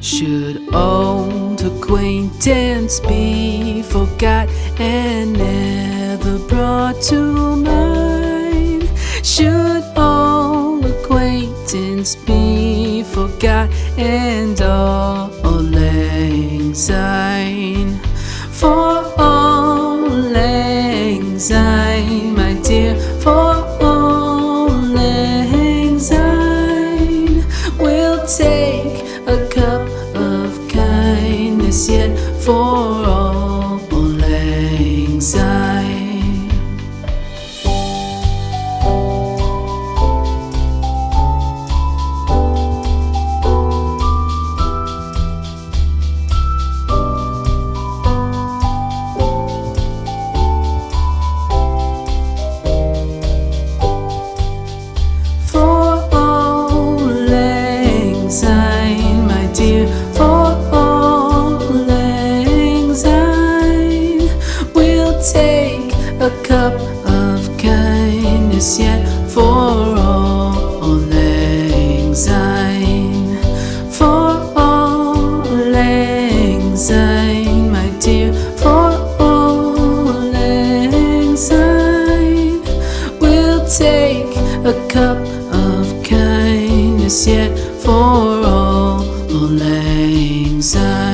Should old acquaintance be forgot and never brought to mind? Should old acquaintance be forgot and auld lang syne? For auld lang syne, my dear, for a cup of kindness yet for auld lang for auld lang my dear, for auld lang we'll take a cup of kindness yet for auld lang syne.